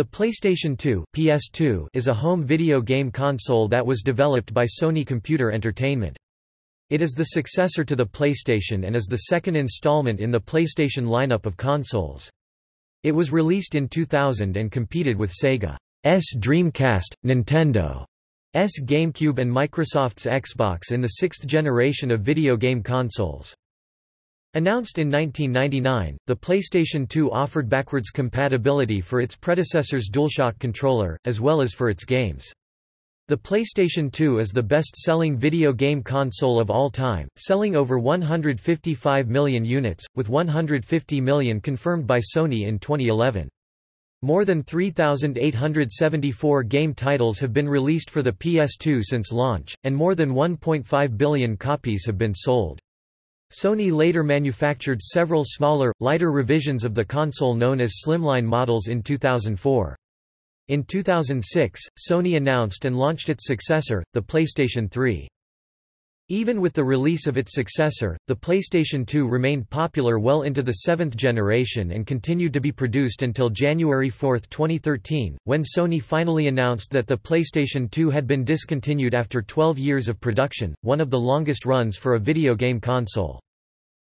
The PlayStation 2 PS2 is a home video game console that was developed by Sony Computer Entertainment. It is the successor to the PlayStation and is the second installment in the PlayStation lineup of consoles. It was released in 2000 and competed with Sega's Dreamcast, Nintendo's GameCube and Microsoft's Xbox in the sixth generation of video game consoles. Announced in 1999, the PlayStation 2 offered backwards compatibility for its predecessor's DualShock controller, as well as for its games. The PlayStation 2 is the best-selling video game console of all time, selling over 155 million units, with 150 million confirmed by Sony in 2011. More than 3,874 game titles have been released for the PS2 since launch, and more than 1.5 billion copies have been sold. Sony later manufactured several smaller, lighter revisions of the console known as slimline models in 2004. In 2006, Sony announced and launched its successor, the PlayStation 3. Even with the release of its successor, the PlayStation 2 remained popular well into the seventh generation and continued to be produced until January 4, 2013, when Sony finally announced that the PlayStation 2 had been discontinued after 12 years of production, one of the longest runs for a video game console.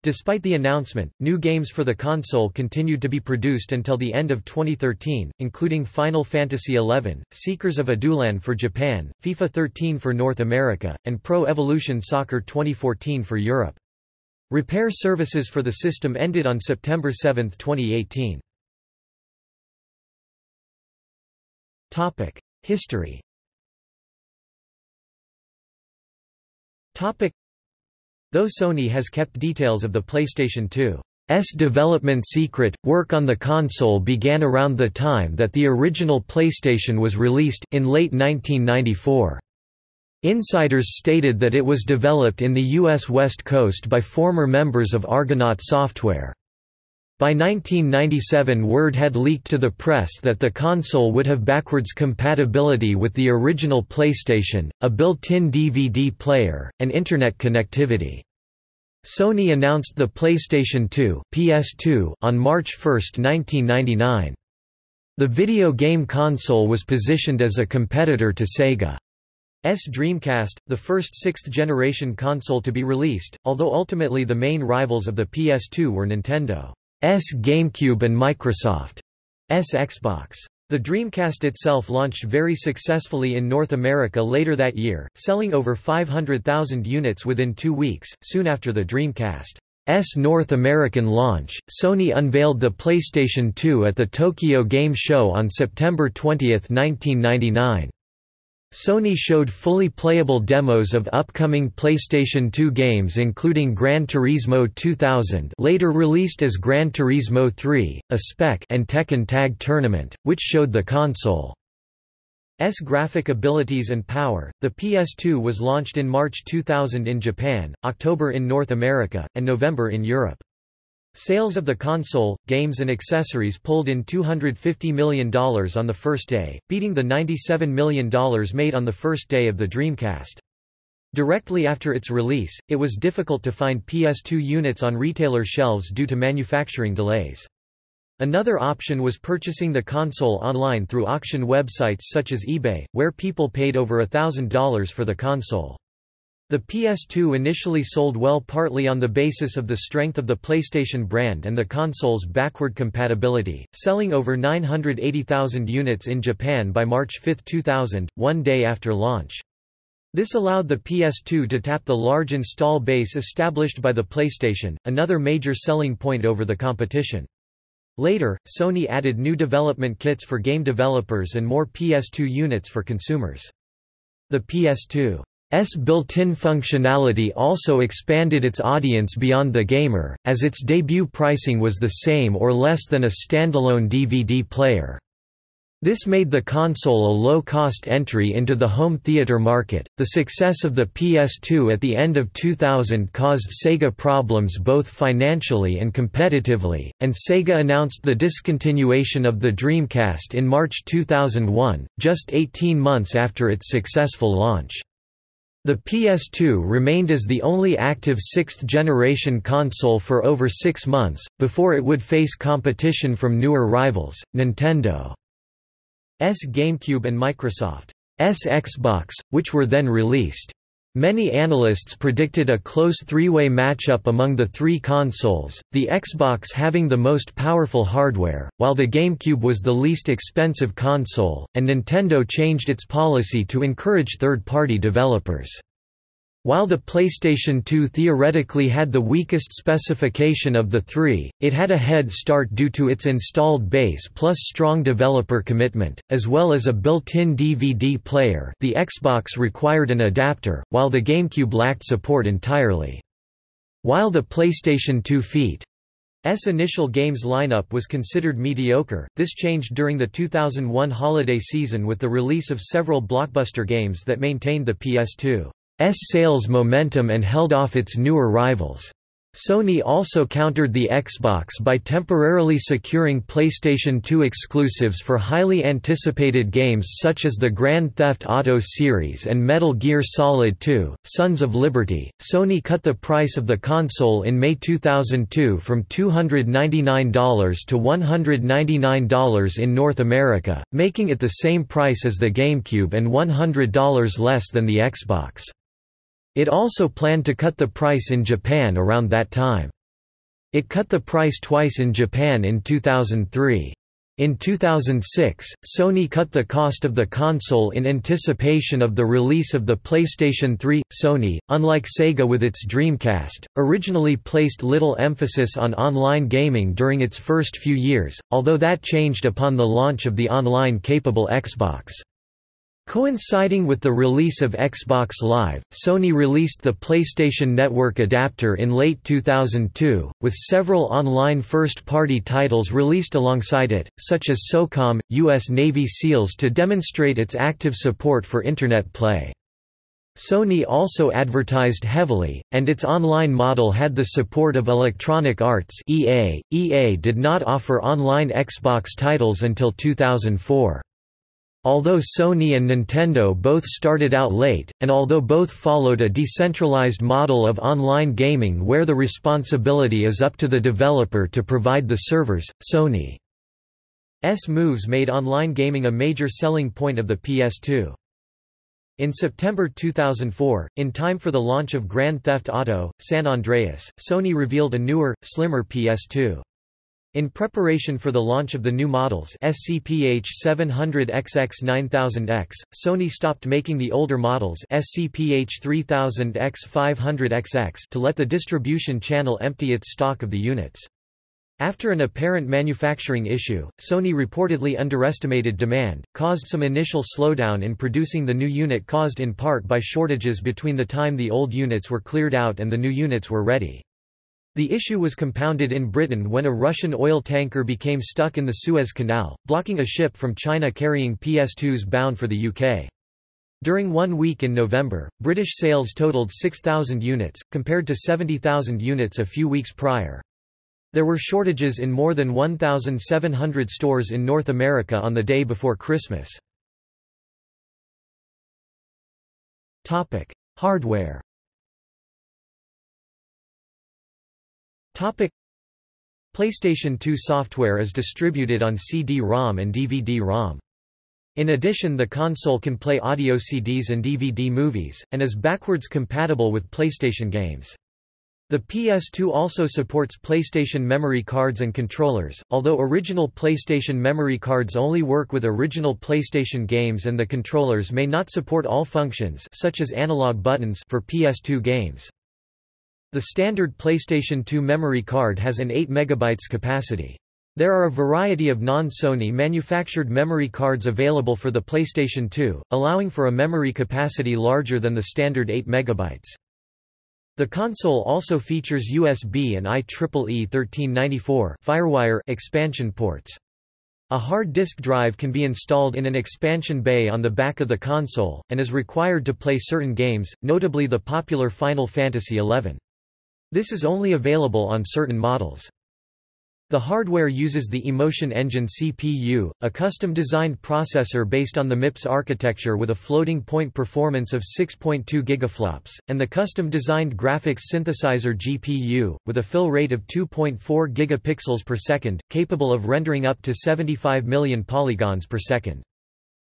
Despite the announcement, new games for the console continued to be produced until the end of 2013, including Final Fantasy XI, Seekers of Adoulin for Japan, FIFA 13 for North America, and Pro Evolution Soccer 2014 for Europe. Repair services for the system ended on September 7, 2018. History Though Sony has kept details of the PlayStation 2's development secret, work on the console began around the time that the original PlayStation was released, in late 1994. Insiders stated that it was developed in the U.S. West Coast by former members of Argonaut Software. By 1997 word had leaked to the press that the console would have backwards compatibility with the original PlayStation, a built-in DVD player, and Internet connectivity. Sony announced the PlayStation 2 PS2 on March 1, 1999. The video game console was positioned as a competitor to Sega's Dreamcast, the first sixth-generation console to be released, although ultimately the main rivals of the PS2 were Nintendo. S GameCube and Microsoft S Xbox. The Dreamcast itself launched very successfully in North America later that year, selling over 500,000 units within two weeks. Soon after the Dreamcast's North American launch, Sony unveiled the PlayStation 2 at the Tokyo Game Show on September 20, 1999. Sony showed fully playable demos of upcoming PlayStation 2 games including Gran Turismo 2000 later released as Gran Turismo 3, A-Spec and Tekken Tag Tournament, which showed the console's graphic abilities and power. The PS2 was launched in March 2000 in Japan, October in North America, and November in Europe. Sales of the console, games and accessories pulled in $250 million on the first day, beating the $97 million made on the first day of the Dreamcast. Directly after its release, it was difficult to find PS2 units on retailer shelves due to manufacturing delays. Another option was purchasing the console online through auction websites such as eBay, where people paid over $1,000 for the console. The PS2 initially sold well partly on the basis of the strength of the PlayStation brand and the console's backward compatibility, selling over 980,000 units in Japan by March 5, 2000, one day after launch. This allowed the PS2 to tap the large install base established by the PlayStation, another major selling point over the competition. Later, Sony added new development kits for game developers and more PS2 units for consumers. The PS2 S built-in functionality also expanded its audience beyond the gamer, as its debut pricing was the same or less than a standalone DVD player. This made the console a low-cost entry into the home theater market. The success of the PS2 at the end of 2000 caused Sega problems both financially and competitively, and Sega announced the discontinuation of the Dreamcast in March 2001, just 18 months after its successful launch. The PS2 remained as the only active sixth-generation console for over six months, before it would face competition from newer rivals, Nintendo. GameCube and Microsoft's Xbox, which were then released. Many analysts predicted a close three-way matchup among the three consoles, the Xbox having the most powerful hardware, while the GameCube was the least expensive console, and Nintendo changed its policy to encourage third-party developers. While the PlayStation 2 theoretically had the weakest specification of the three, it had a head start due to its installed base plus strong developer commitment, as well as a built-in DVD player the Xbox required an adapter, while the GameCube lacked support entirely. While the PlayStation 2 feat. S initial games lineup was considered mediocre. This changed during the 2001 holiday season with the release of several blockbuster games that maintained the PS2 S sales momentum and held off its newer rivals. Sony also countered the Xbox by temporarily securing PlayStation 2 exclusives for highly anticipated games such as the Grand Theft Auto series and Metal Gear Solid 2, Sons of Liberty. Sony cut the price of the console in May 2002 from $299 to $199 in North America, making it the same price as the GameCube and $100 less than the Xbox. It also planned to cut the price in Japan around that time. It cut the price twice in Japan in 2003. In 2006, Sony cut the cost of the console in anticipation of the release of the PlayStation 3. Sony, unlike Sega with its Dreamcast, originally placed little emphasis on online gaming during its first few years, although that changed upon the launch of the online-capable Xbox. Coinciding with the release of Xbox Live, Sony released the PlayStation Network adapter in late 2002, with several online first-party titles released alongside it, such as SOCOM, U.S. Navy SEALs to demonstrate its active support for Internet play. Sony also advertised heavily, and its online model had the support of Electronic Arts EA. EA did not offer online Xbox titles until 2004. Although Sony and Nintendo both started out late, and although both followed a decentralized model of online gaming where the responsibility is up to the developer to provide the servers, Sony's moves made online gaming a major selling point of the PS2. In September 2004, in time for the launch of Grand Theft Auto, San Andreas, Sony revealed a newer, slimmer PS2. In preparation for the launch of the new models SCPH 700XX 9000X, Sony stopped making the older models SCPH 3000X 500XX to let the distribution channel empty its stock of the units. After an apparent manufacturing issue, Sony reportedly underestimated demand, caused some initial slowdown in producing the new unit caused in part by shortages between the time the old units were cleared out and the new units were ready. The issue was compounded in Britain when a Russian oil tanker became stuck in the Suez Canal, blocking a ship from China carrying PS2s bound for the UK. During one week in November, British sales totaled 6,000 units, compared to 70,000 units a few weeks prior. There were shortages in more than 1,700 stores in North America on the day before Christmas. Hardware PlayStation 2 software is distributed on CD-ROM and DVD-ROM. In addition the console can play audio CDs and DVD movies, and is backwards compatible with PlayStation games. The PS2 also supports PlayStation memory cards and controllers, although original PlayStation memory cards only work with original PlayStation games and the controllers may not support all functions such as analog buttons for PS2 games. The standard PlayStation 2 memory card has an 8 MB capacity. There are a variety of non-Sony manufactured memory cards available for the PlayStation 2, allowing for a memory capacity larger than the standard 8 MB. The console also features USB and IEEE 1394 FireWire expansion ports. A hard disk drive can be installed in an expansion bay on the back of the console, and is required to play certain games, notably the popular Final Fantasy XI. This is only available on certain models. The hardware uses the Emotion Engine CPU, a custom-designed processor based on the MIPS architecture with a floating point performance of 6.2 gigaflops, and the custom-designed graphics synthesizer GPU, with a fill rate of 2.4 gigapixels per second, capable of rendering up to 75 million polygons per second.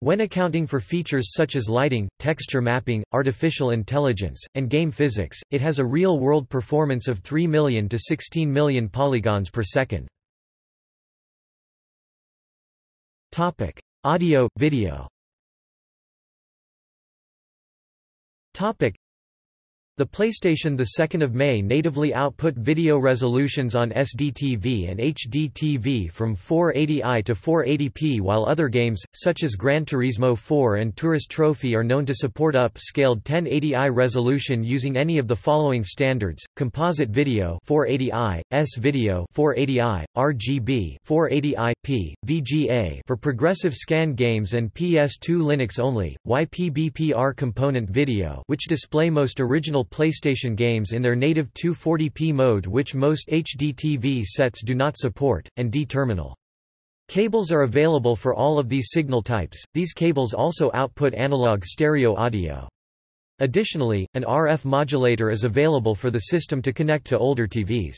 When accounting for features such as lighting, texture mapping, artificial intelligence, and game physics, it has a real-world performance of 3 million to 16 million polygons per second. Topic: Audio, video. Topic: the PlayStation 2 May natively output video resolutions on SDTV and HDTV from 480i to 480p while other games, such as Gran Turismo 4 and Tourist Trophy are known to support upscaled 1080i resolution using any of the following standards, Composite Video 480i, S-Video 480i, RGB 480i-P, VGA for progressive scan games and PS2 Linux only, YPBPR Component Video which display most original PlayStation games in their native 240p mode which most HDTV sets do not support, and D-terminal. Cables are available for all of these signal types, these cables also output analog stereo audio. Additionally, an RF modulator is available for the system to connect to older TVs.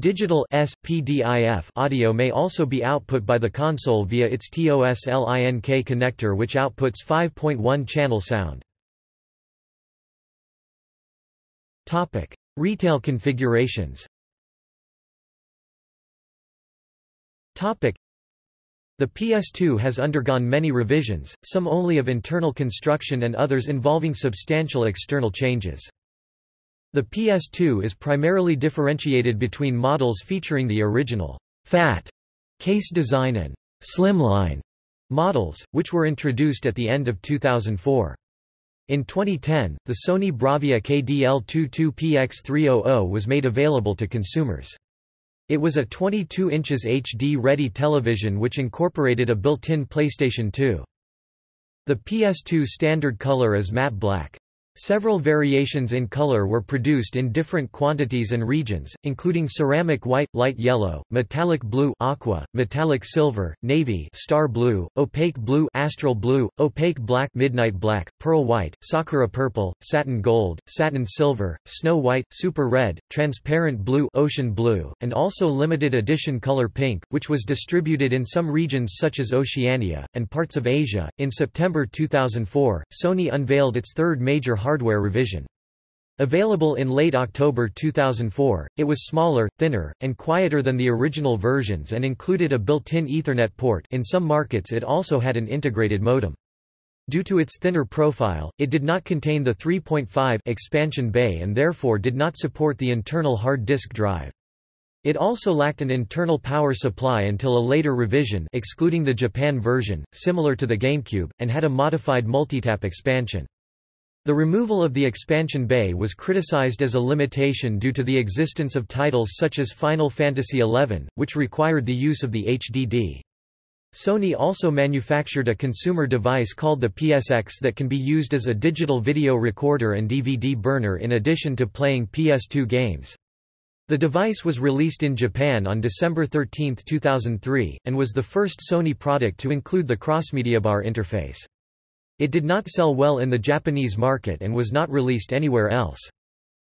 Digital SPDIF audio may also be output by the console via its TOS-LINK connector which outputs 5.1 channel sound. Topic: Retail configurations. Topic: The PS2 has undergone many revisions, some only of internal construction and others involving substantial external changes. The PS2 is primarily differentiated between models featuring the original fat case design and slimline models, which were introduced at the end of 2004. In 2010, the Sony Bravia KDL22PX300 was made available to consumers. It was a 22 inches HD-ready television which incorporated a built-in PlayStation 2. The PS2 standard color is matte black. Several variations in color were produced in different quantities and regions, including ceramic white, light yellow, metallic blue aqua, metallic silver, navy star blue, opaque blue astral blue, opaque black midnight black, pearl white, sakura purple, satin gold, satin silver, snow white, super red, transparent blue ocean blue, and also limited edition color pink, which was distributed in some regions such as Oceania, and parts of Asia. In September 2004, Sony unveiled its third major hardware revision. Available in late October 2004, it was smaller, thinner, and quieter than the original versions and included a built-in Ethernet port in some markets it also had an integrated modem. Due to its thinner profile, it did not contain the 3.5 expansion bay and therefore did not support the internal hard disk drive. It also lacked an internal power supply until a later revision excluding the Japan version, similar to the GameCube, and had a modified multitap expansion. The removal of the expansion bay was criticized as a limitation due to the existence of titles such as Final Fantasy XI, which required the use of the HDD. Sony also manufactured a consumer device called the PSX that can be used as a digital video recorder and DVD burner in addition to playing PS2 games. The device was released in Japan on December 13, 2003, and was the first Sony product to include the crossmedia bar interface. It did not sell well in the Japanese market and was not released anywhere else.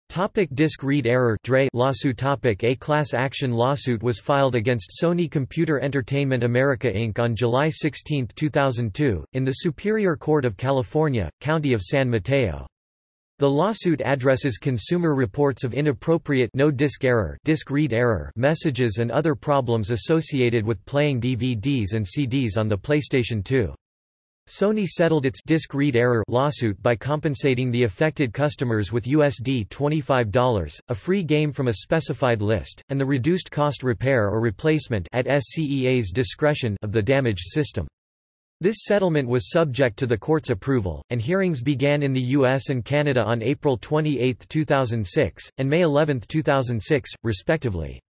Topic disk read error Dre lawsuit topic A class action lawsuit was filed against Sony Computer Entertainment America Inc. on July 16, 2002, in the Superior Court of California, County of San Mateo. The lawsuit addresses consumer reports of inappropriate no disk error, disk read error messages and other problems associated with playing DVDs and CDs on the PlayStation 2. Sony settled its disk read error lawsuit by compensating the affected customers with USD $25, a free game from a specified list, and the reduced cost repair or replacement at SCEA's discretion of the damaged system. This settlement was subject to the court's approval, and hearings began in the US and Canada on April 28, 2006, and May 11, 2006, respectively.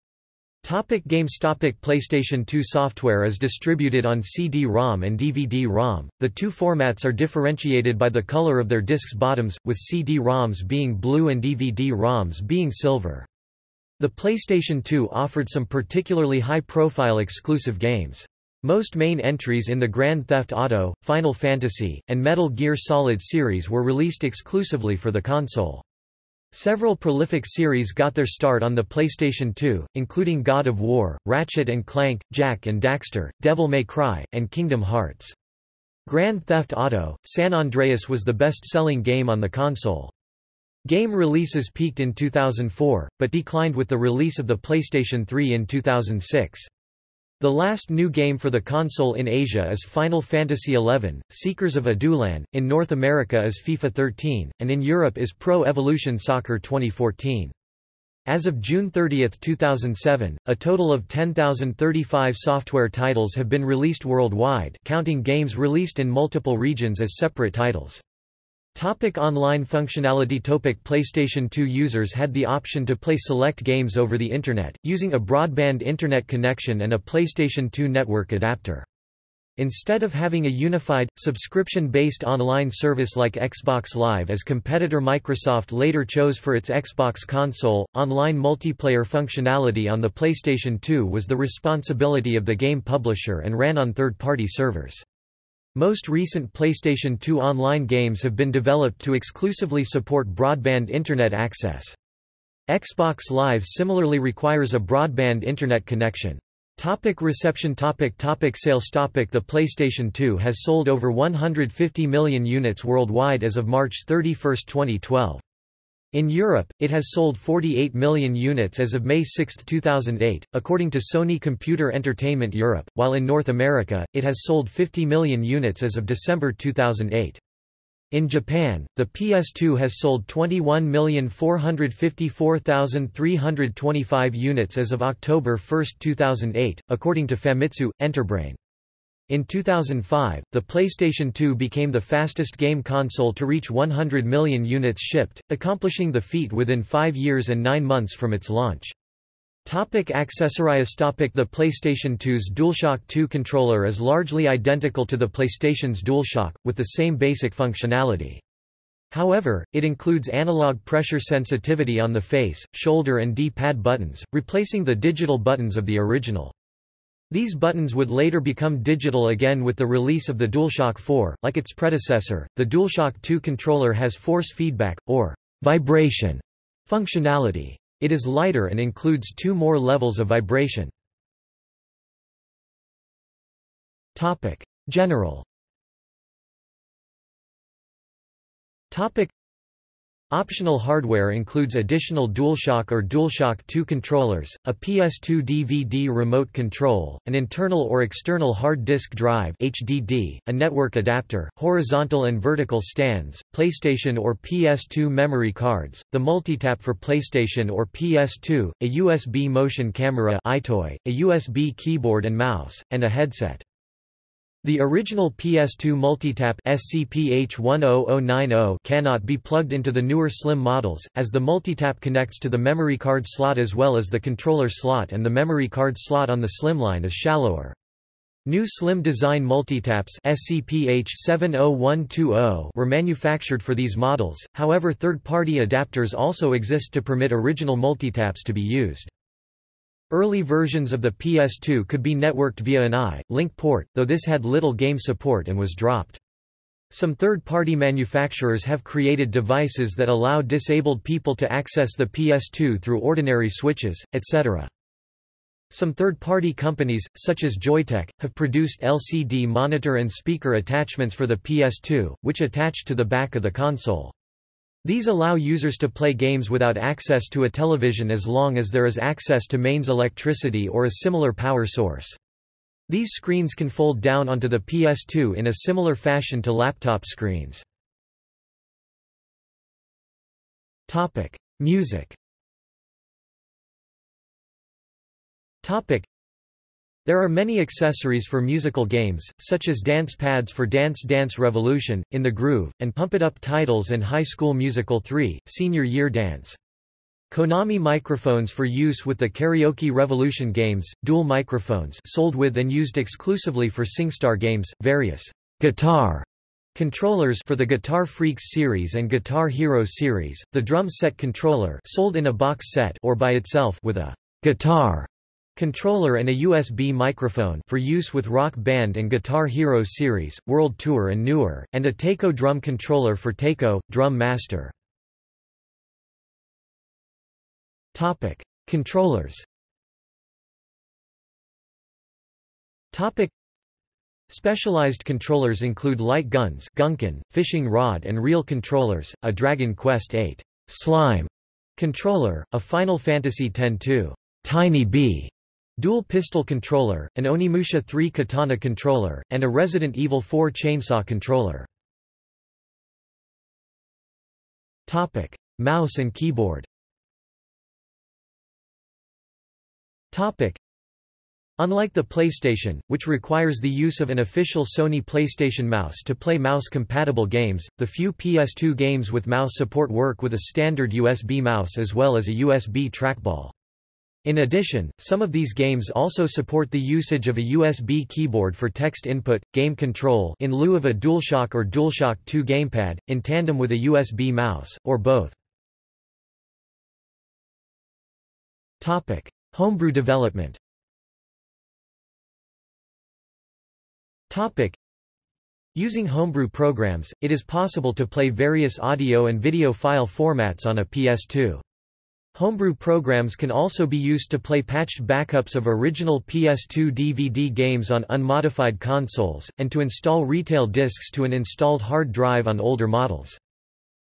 Topic games Topic PlayStation 2 software is distributed on CD-ROM and DVD-ROM. The two formats are differentiated by the color of their discs' bottoms, with CD-ROMs being blue and DVD-ROMs being silver. The PlayStation 2 offered some particularly high-profile exclusive games. Most main entries in the Grand Theft Auto, Final Fantasy, and Metal Gear Solid series were released exclusively for the console. Several prolific series got their start on the PlayStation 2, including God of War, Ratchet and Clank, Jak and Daxter, Devil May Cry, and Kingdom Hearts. Grand Theft Auto, San Andreas was the best-selling game on the console. Game releases peaked in 2004, but declined with the release of the PlayStation 3 in 2006. The last new game for the console in Asia is Final Fantasy XI, Seekers of Adoulin, in North America is FIFA 13, and in Europe is Pro Evolution Soccer 2014. As of June 30, 2007, a total of 10,035 software titles have been released worldwide counting games released in multiple regions as separate titles. Topic online functionality Topic PlayStation 2 users had the option to play select games over the Internet, using a broadband Internet connection and a PlayStation 2 network adapter. Instead of having a unified, subscription-based online service like Xbox Live as competitor Microsoft later chose for its Xbox console, online multiplayer functionality on the PlayStation 2 was the responsibility of the game publisher and ran on third-party servers. Most recent PlayStation 2 online games have been developed to exclusively support broadband Internet access. Xbox Live similarly requires a broadband Internet connection. Topic reception topic topic Sales topic The PlayStation 2 has sold over 150 million units worldwide as of March 31, 2012. In Europe, it has sold 48 million units as of May 6, 2008, according to Sony Computer Entertainment Europe, while in North America, it has sold 50 million units as of December 2008. In Japan, the PS2 has sold 21,454,325 units as of October 1, 2008, according to Famitsu, Enterbrain. In 2005, the PlayStation 2 became the fastest game console to reach 100 million units shipped, accomplishing the feat within five years and nine months from its launch. Topic accessories Topic The PlayStation 2's DualShock 2 controller is largely identical to the PlayStation's DualShock, with the same basic functionality. However, it includes analog pressure sensitivity on the face, shoulder and D-pad buttons, replacing the digital buttons of the original. These buttons would later become digital again with the release of the DualShock 4. Like its predecessor, the DualShock 2 controller has force feedback, or vibration, functionality. It is lighter and includes two more levels of vibration. Topic: General. Topic: Optional hardware includes additional DualShock or DualShock 2 controllers, a PS2 DVD remote control, an internal or external hard disk drive HDD, a network adapter, horizontal and vertical stands, PlayStation or PS2 memory cards, the multitap for PlayStation or PS2, a USB motion camera EyeToy, a USB keyboard and mouse, and a headset. The original PS2 multitap SCPH10090 cannot be plugged into the newer slim models, as the multitap connects to the memory card slot as well as the controller slot and the memory card slot on the slimline is shallower. New slim design multitaps SCPH70120 were manufactured for these models, however third-party adapters also exist to permit original multitaps to be used. Early versions of the PS2 could be networked via an I-Link port, though this had little game support and was dropped. Some third-party manufacturers have created devices that allow disabled people to access the PS2 through ordinary switches, etc. Some third-party companies, such as Joytech, have produced LCD monitor and speaker attachments for the PS2, which attach to the back of the console. These allow users to play games without access to a television as long as there is access to mains electricity or a similar power source. These screens can fold down onto the PS2 in a similar fashion to laptop screens. Topic: Music. Topic: there are many accessories for musical games, such as dance pads for Dance Dance Revolution, In the Groove, and Pump It Up titles and High School Musical 3, Senior Year Dance. Konami microphones for use with the Karaoke Revolution games, dual microphones sold with and used exclusively for SingStar games, various guitar controllers for the Guitar Freaks series and Guitar Hero series, the drum set controller sold in a box set or by itself with a guitar Controller and a USB microphone for use with Rock Band and Guitar Hero series, World Tour and newer, and a Taiko drum controller for Taiko, Drum Master. Topic: Controllers. Topic: Specialized controllers include light guns GunCon, fishing rod and reel controllers, a Dragon Quest VIII Slime controller, a Final Fantasy X-2 Tiny Bee dual pistol controller, an Onimusha 3 katana controller, and a Resident Evil 4 chainsaw controller. Topic: Mouse and keyboard. Topic: Unlike the PlayStation, which requires the use of an official Sony PlayStation mouse to play mouse-compatible games, the few PS2 games with mouse support work with a standard USB mouse as well as a USB trackball. In addition, some of these games also support the usage of a USB keyboard for text input, game control in lieu of a DualShock or DualShock 2 gamepad, in tandem with a USB mouse, or both. Homebrew development Topic. Using homebrew programs, it is possible to play various audio and video file formats on a PS2. Homebrew programs can also be used to play patched backups of original PS2 DVD games on unmodified consoles, and to install retail discs to an installed hard drive on older models.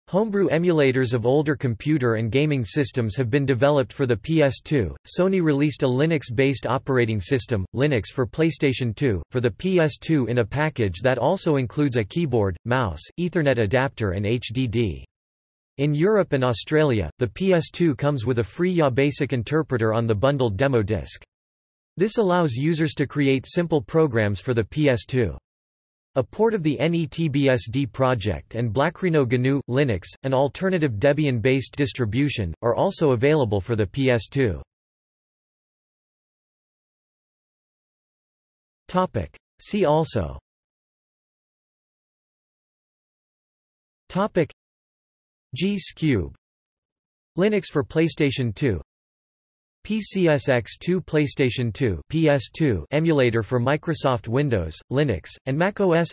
Homebrew emulators of older computer and gaming systems have been developed for the PS2. Sony released a Linux-based operating system, Linux for PlayStation 2, for the PS2 in a package that also includes a keyboard, mouse, Ethernet adapter and HDD. In Europe and Australia, the PS2 comes with a free Yabasic interpreter on the bundled demo disc. This allows users to create simple programs for the PS2. A port of the NETBSD project and Blackrhino GNU, Linux, an alternative Debian-based distribution, are also available for the PS2. See also GScube Linux for PlayStation 2 PCSX2 PlayStation 2 PS2 emulator for Microsoft Windows, Linux, and Mac OS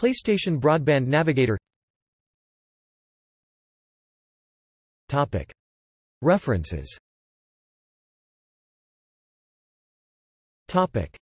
PlayStation Broadband Navigator. Topic. References. Topic.